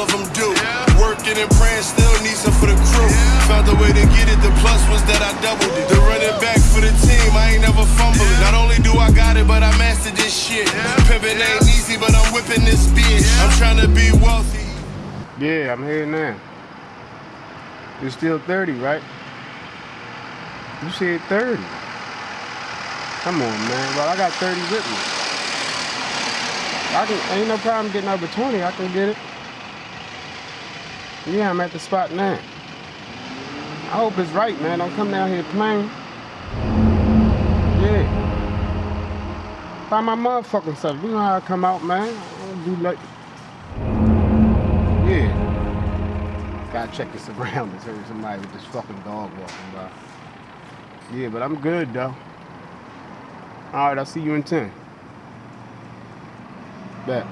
of them do. Working and praying, still need some for the crew. Found a way to get it, the plus was that I doubled it. The running back for the team, I ain't never fumbled it. Not only do I got it, but I mastered this shit. Pimpin' ain't easy, but I'm whipping this bitch. I'm trying to be wealthy. Yeah, I'm here now. You're still 30, right? You said 30. Come on, man. Well, I got 30 with me. I can, ain't no problem getting over 20. I can get it. Yeah, I'm at the spot now. I hope it's right, man. Don't come down here playing. Yeah. By my motherfucking self. You know how I come out, man. I don't do like. Yeah. Gotta check the surroundings. Heard somebody with this fucking dog walking by. Yeah, but I'm good though. Alright, I'll see you in 10. Bet.